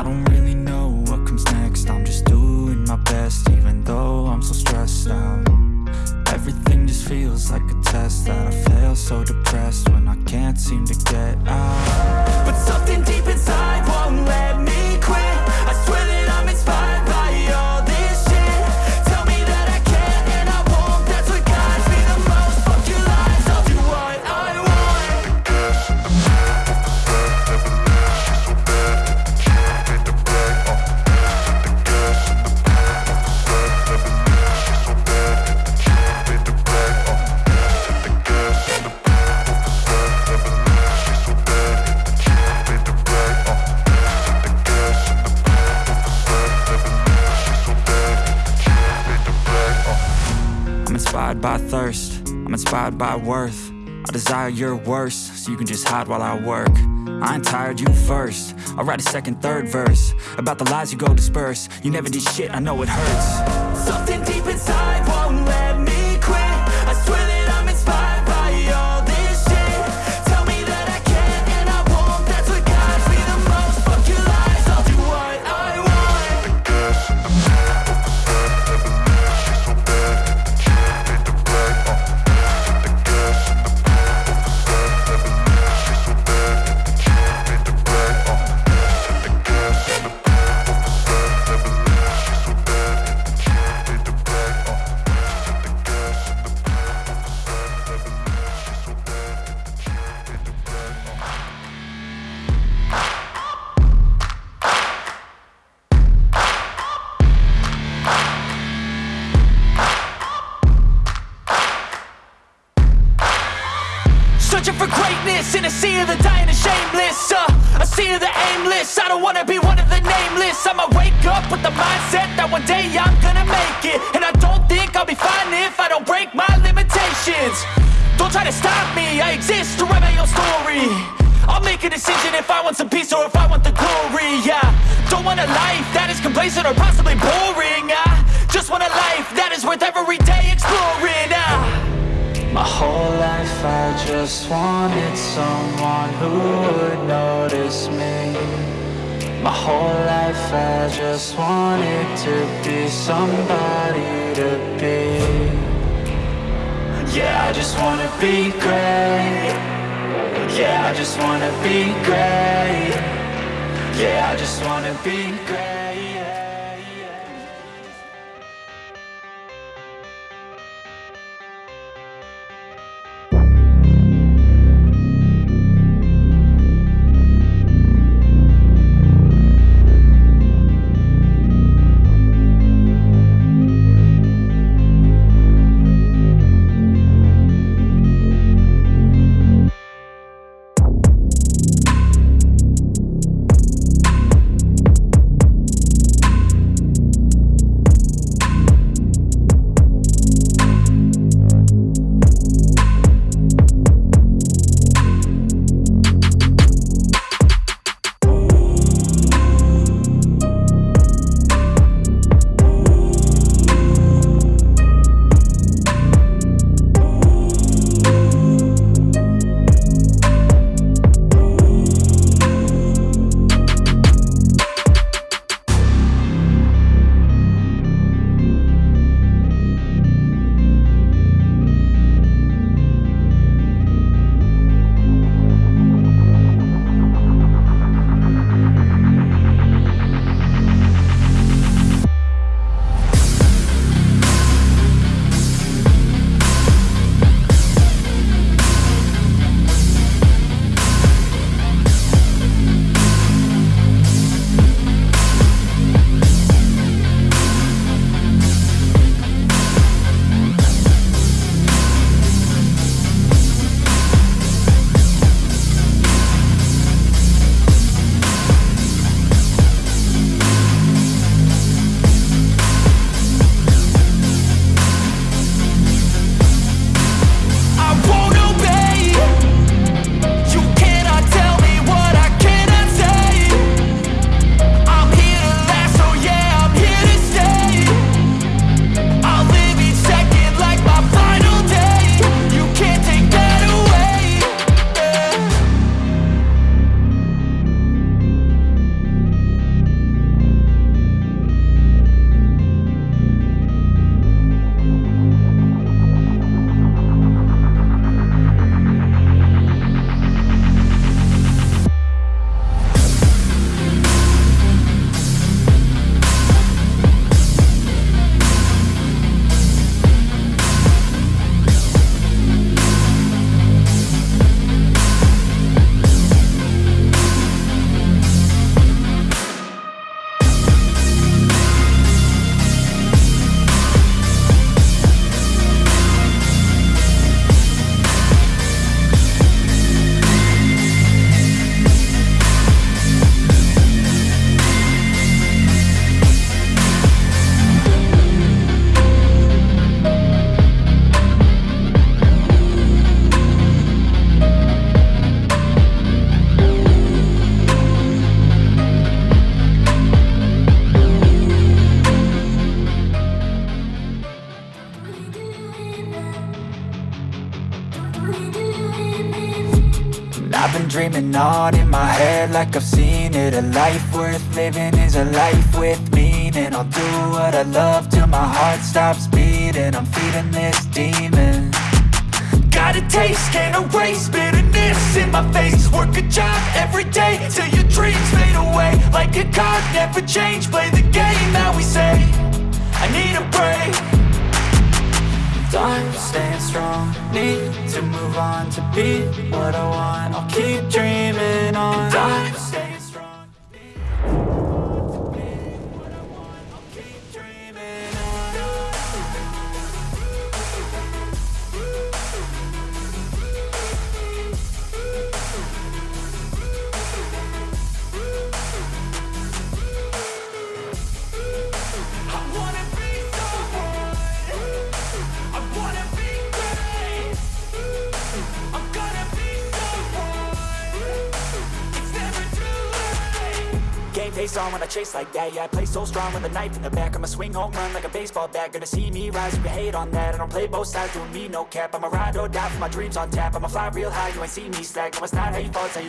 I don't really know what comes next. I'm just doing my best even though I'm so stressed out. Everything just feels like a test that I fail so depressed when I can't seem to get out. But something deep inside won't let by thirst, I'm inspired by worth. I desire your worst, so you can just hide while I work. I ain't tired, you first. I'll write a second, third verse About the lies you go disperse. You never did shit, I know it hurts. Something of the dying and shameless uh, A the aimless, I don't wanna be one of the nameless. I'ma wake up with the mindset that one day I'm gonna make it. And I don't think I'll be fine if I don't break my limitations. Don't try to stop me, I exist to write my own story. I'll make a decision if I want some peace or if I want the glory, yeah. Don't want a life that is complacent or possibly boring, I just want a life that is worth every day exploring, whole life I just wanted someone who would notice me. My whole life I just wanted to be somebody to be. Yeah, I just wanna be great. Yeah, I just wanna be great. Yeah, I just wanna be great dreaming on in my head like I've seen it. A life worth living is a life with meaning. I'll do what I love till my heart stops beating. I'm feeding this demon. Got a taste, can't erase bitterness in my face. Work a job every day till your dreams fade away. Like a card, never change, play the game that we say. I need a break Time staying strong, need to move on to be what I want. I'll keep dreaming face on when I chase like that. Yeah, I play so strong with a knife in the back. I'ma swing home run like a baseball bat. Gonna see me rise, you can hate on that. I don't play both sides, doing me no cap. I'ma ride or die for my dreams on tap. I'ma fly real high, you ain't see me slack. No, it's not how you fall, it's how you get